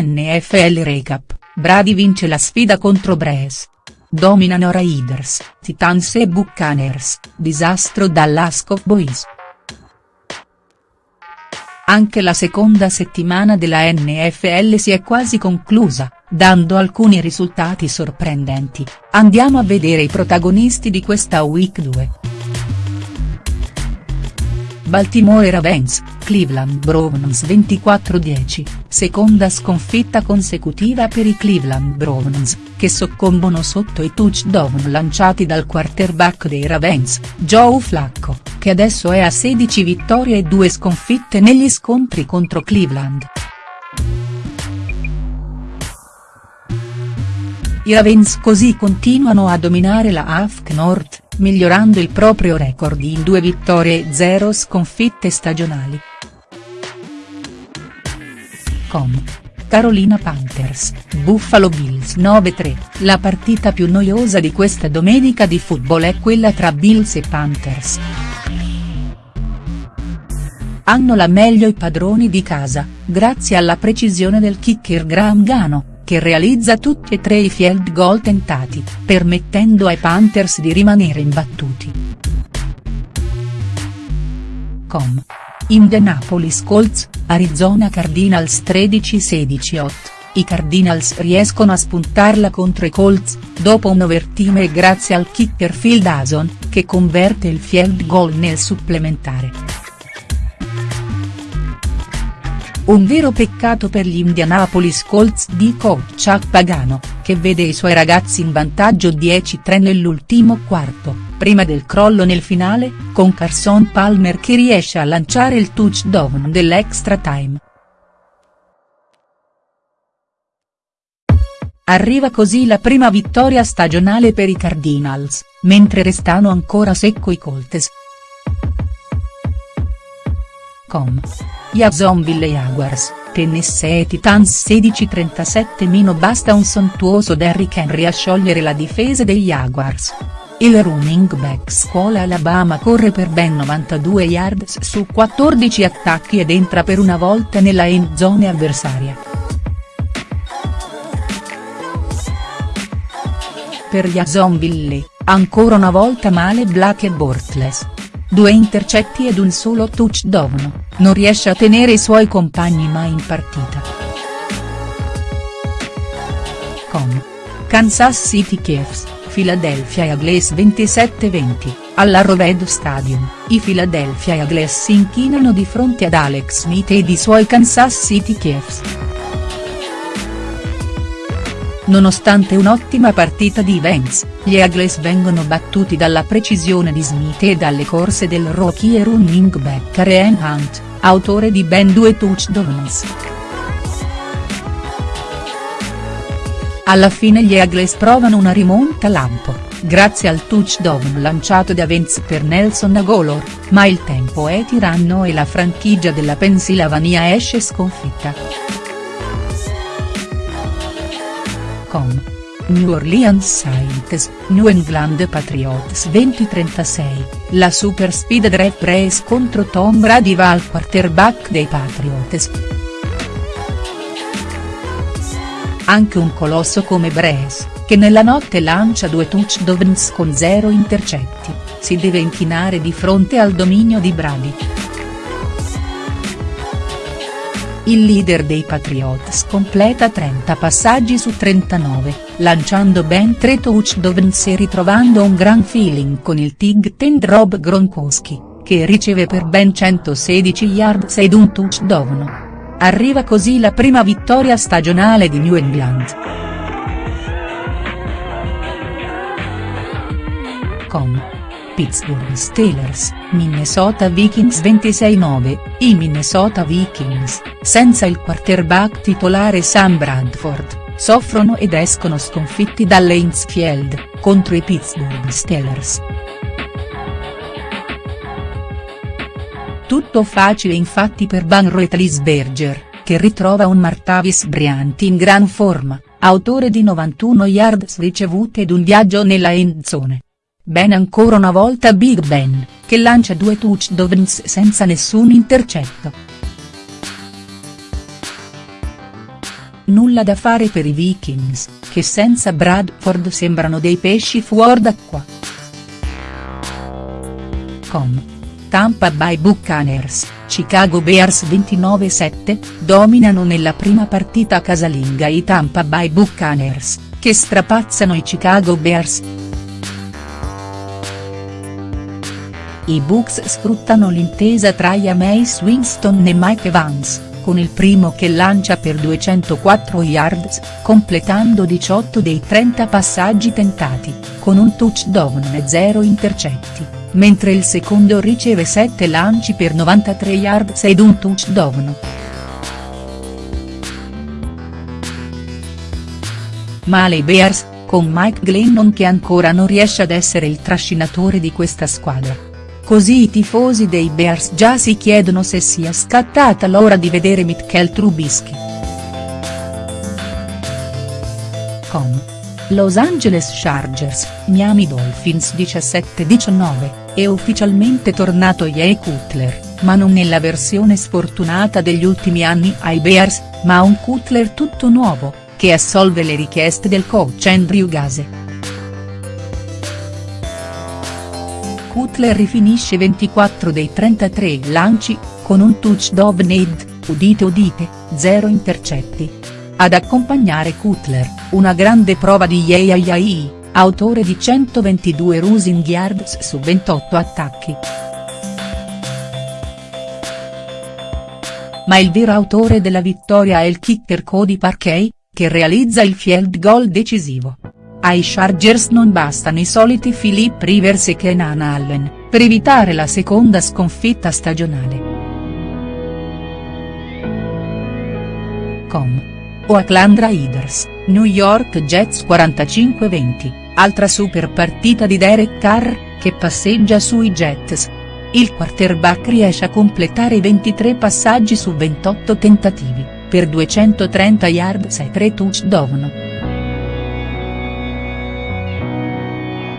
NFL Recap, Brady vince la sfida contro Bres. Dominano Raiders, Titans e Buccaneers, disastro Dallas Cowboys. Anche la seconda settimana della NFL si è quasi conclusa, dando alcuni risultati sorprendenti, andiamo a vedere i protagonisti di questa Week 2. Baltimore Ravens, Cleveland Browns 24-10, seconda sconfitta consecutiva per i Cleveland Browns, che soccombono sotto i touchdown lanciati dal quarterback dei Ravens, Joe Flacco, che adesso è a 16 vittorie e 2 sconfitte negli scontri contro Cleveland. I Ravens così continuano a dominare la AFC North, migliorando il proprio record in due vittorie e zero sconfitte stagionali. Com. Carolina Panthers, Buffalo Bills 9-3, la partita più noiosa di questa domenica di football è quella tra Bills e Panthers. Hanno la meglio i padroni di casa, grazie alla precisione del kicker Graham Gano che realizza tutti e tre i field goal tentati, permettendo ai Panthers di rimanere imbattuti. Com. Indianapolis Colts, Arizona Cardinals 13-16-8, i Cardinals riescono a spuntarla contro i Colts, dopo un overtime e grazie al kicker Phil Dawson, che converte il field goal nel supplementare. Un vero peccato per gli Indianapolis Colts di coach Chuck Pagano, che vede i suoi ragazzi in vantaggio 10-3 nell'ultimo quarto, prima del crollo nel finale, con Carson Palmer che riesce a lanciare il touchdown dell'extra time. Arriva così la prima vittoria stagionale per i Cardinals, mentre restano ancora secco i Colts. Com. Jacksonville Jaguars, Tennessee Titans 16-37 basta un sontuoso Derrick Henry a sciogliere la difesa dei Jaguars. Il running back scuola Alabama corre per ben 92 yards su 14 attacchi ed entra per una volta nella end zone avversaria. Per Jacksonville, ancora una volta male Black e Bortles. Due intercetti ed un solo touchdown non riesce a tenere i suoi compagni mai in partita. Com. Kansas City Chiefs, Philadelphia Eagles 27-20, all'Arrowhead Stadium, i Philadelphia Eagles si inchinano di fronte ad Alex Smith ed i suoi Kansas City Chiefs. Nonostante un'ottima partita di Vance, gli Eagles vengono battuti dalla precisione di Smith e dalle corse del rookie running back Kareem Hunt, autore di ben due touchdowns. Alla fine gli Eagles provano una rimonta lampo, grazie al touchdown lanciato da Vance per Nelson Agolor, ma il tempo è tiranno e la franchigia della Pennsylvania esce sconfitta. Com. New Orleans Saints, New England Patriots 2036, la super speed draft race contro Tom Brady va al quarterback dei Patriots. Anche un colosso come Brace, che nella notte lancia due touchdowns con zero intercetti, si deve inchinare di fronte al dominio di Brady. Il leader dei Patriots completa 30 passaggi su 39, lanciando ben 3 touchdowns e ritrovando un gran feeling con il Tig Ten Rob Gronkowski, che riceve per ben 116 yards ed un touchdown. Arriva così la prima vittoria stagionale di New England. Com. Pittsburgh Steelers, Minnesota Vikings 26-9, i Minnesota Vikings, senza il quarterback titolare Sam Bradford, soffrono ed escono sconfitti dall'Heinz contro i Pittsburgh Steelers. Tutto facile infatti per Van Roethlisberger, che ritrova un Martavis Bryant in gran forma, autore di 91 yards ricevute ed un viaggio nella end zone. Ben ancora una volta Big Ben, che lancia due touchdowns senza nessun intercetto. nulla da fare per i Vikings, che senza Bradford sembrano dei pesci fuor d'acqua. Com. Tampa Bay Buccaneers, Chicago Bears 29-7, dominano nella prima partita casalinga i Tampa Bay Buccaneers, che strapazzano i Chicago Bears. I Bucks sfruttano l'intesa tra Jameis Winston e Mike Evans, con il primo che lancia per 204 yards, completando 18 dei 30 passaggi tentati, con un touchdown e 0 intercetti mentre il secondo riceve 7 lanci per 93 yards ed un touchdown. Male i Bears, con Mike Glennon che ancora non riesce ad essere il trascinatore di questa squadra. Così i tifosi dei Bears già si chiedono se sia scattata l'ora di vedere Mitchell Trubisky. Com. Los Angeles Chargers, Miami Dolphins 17-19 è ufficialmente tornato Jay Cutler, ma non nella versione sfortunata degli ultimi anni ai Bears, ma un Cutler tutto nuovo, che assolve le richieste del coach Andrew Gase. Cutler rifinisce 24 dei 33 lanci, con un touchdown ed, udite udite, zero intercetti. Ad accompagnare Cutler, una grande prova di Yei autore di 122 rushing yards su 28 attacchi. Ma il vero autore della vittoria è il kicker Cody Parkey, che realizza il field goal decisivo. Ai Chargers non bastano i soliti Philip Rivers e Kenan Allen, per evitare la seconda sconfitta stagionale. Com. Oakland Raiders, New York Jets 45-20. Altra super partita di Derek Carr, che passeggia sui Jets. Il quarterback riesce a completare i 23 passaggi su 28 tentativi, per 230 yards e 3 touchdown.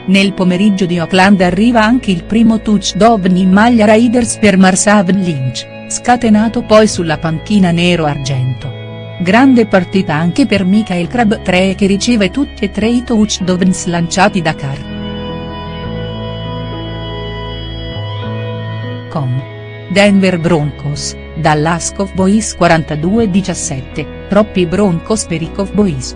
Nel pomeriggio di Oakland arriva anche il primo touchdown in maglia Raiders per Marshawn Lynch, scatenato poi sulla panchina nero-argento. Grande partita anche per Michael Crabtree che riceve tutti e tre i touchdowns lanciati da Carr. Com. Denver Broncos, Dallas Cowboys 42-17, troppi Broncos per i Cowboys.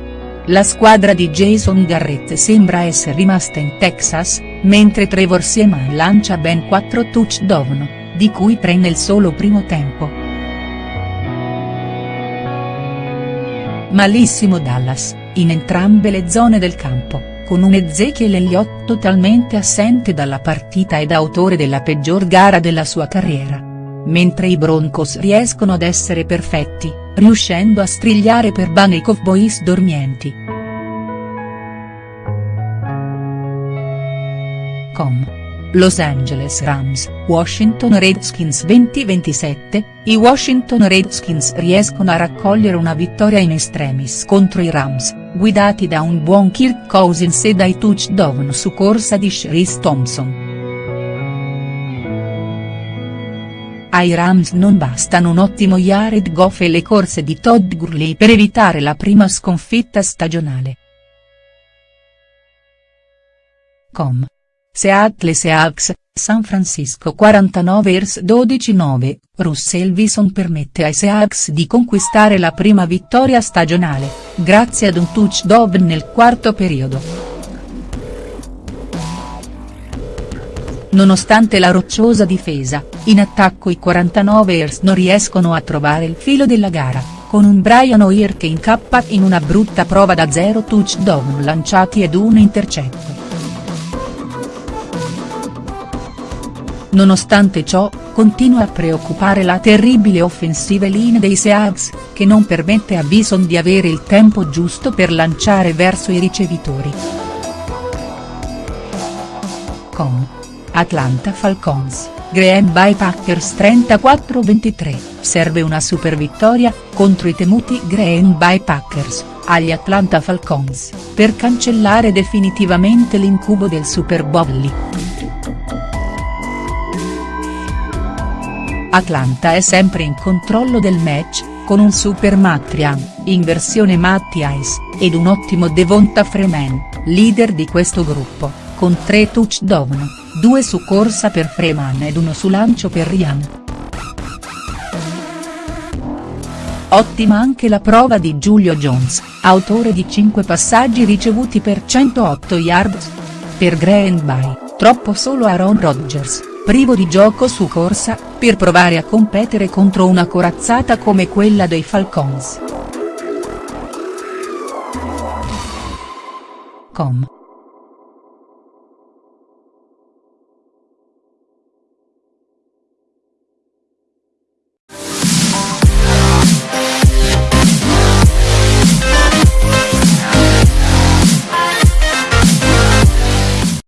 La squadra di Jason Garrett sembra essere rimasta in Texas, mentre Trevor Seaman lancia ben 4 touchdown, di cui 3 nel solo primo tempo. Malissimo Dallas, in entrambe le zone del campo, con un Ezekiel Elliott totalmente assente dalla partita ed autore della peggior gara della sua carriera. Mentre i Broncos riescono ad essere perfetti, riuscendo a strigliare per bene i Cowboys dormienti. Com. Los Angeles Rams, Washington Redskins 2027, i Washington Redskins riescono a raccogliere una vittoria in extremis contro i Rams, guidati da un buon Kirk Cousins e dai touchdown su corsa di Sharice Thompson. Ai Rams non bastano un ottimo Jared Goff e le corse di Todd Gurley per evitare la prima sconfitta stagionale. Com. Seattle Seahawks, San Francisco 49ers 12-9, Russell Wilson permette ai Seahawks di conquistare la prima vittoria stagionale, grazie ad un touchdown nel quarto periodo. Nonostante la rocciosa difesa, in attacco i 49ers non riescono a trovare il filo della gara, con un Brian Hoyer che incappa in una brutta prova da zero touchdown lanciati ed un intercetto. Nonostante ciò, continua a preoccupare la terribile offensive line dei Seahawks, che non permette a Bison di avere il tempo giusto per lanciare verso i ricevitori. Com. Atlanta Falcons, Green Bay Packers 34-23, serve una super vittoria, contro i temuti Green Bay Packers, agli Atlanta Falcons, per cancellare definitivamente l'incubo del Super Bowl. Atlanta è sempre in controllo del match, con un super Matrian, in versione Matty Ice, ed un ottimo Devonta Freeman, leader di questo gruppo, con tre touchdown, due su corsa per Freeman ed uno su lancio per Ryan. Ottima anche la prova di Giulio Jones, autore di 5 passaggi ricevuti per 108 yards. Per Green Bay, troppo solo Aaron Rodgers, privo di gioco su corsa, per provare a competere contro una corazzata come quella dei Falcons. com